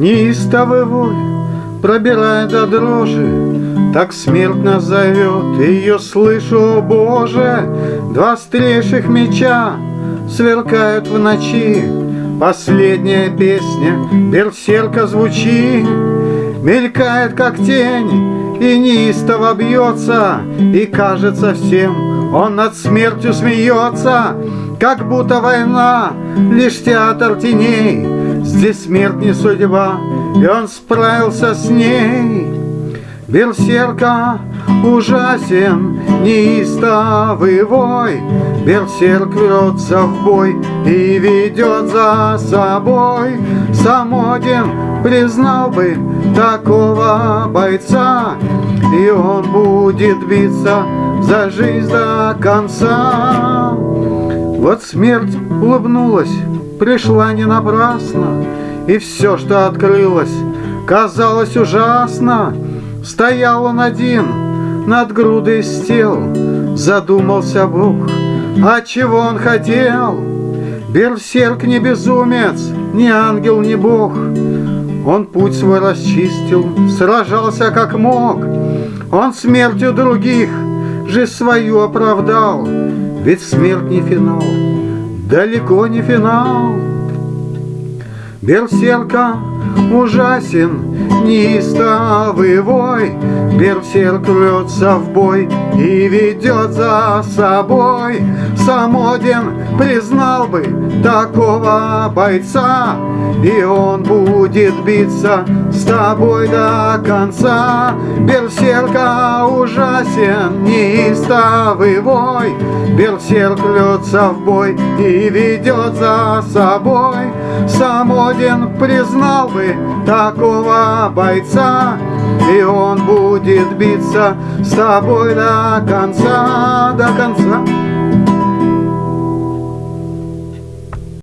Неистовый вой пробирает до дрожи, Так смерть нас зовет, ее слышу, о Боже, Два острейших меча сверкают в ночи, Последняя песня берсерка звучит, Мелькает, как тень, и неистово бьется, И кажется всем, он над смертью смеется, Как будто война, лишь театр теней, Здесь смерть не судьба, и он справился с ней. Берсерка ужасен, неистовый вой, Берсерк рвется в бой и ведет за собой. Сам признал бы такого бойца, И он будет биться за жизнь до конца. Вот смерть улыбнулась, пришла не напрасно, И все, что открылось, казалось ужасно. Стоял он один над грудой стел, Задумался Бог, а чего он хотел? Берсерк не безумец, не ангел, не Бог. Он путь свой расчистил, сражался как мог. Он смертью других жизнь свою оправдал, Ведь смерть не финал, далеко не финал. Берсерка ужасен, неистовый вой, Берсерк рвется в бой и ведет за собой. Сам Один признал бы такого бойца, И он будет биться с тобой до конца. Берсерка ужасен, неистовый вой, Берсерк рвется в бой и ведет за собой. Сам Один признал бы такого бойца, И он будет биться с тобой до конца, до конца.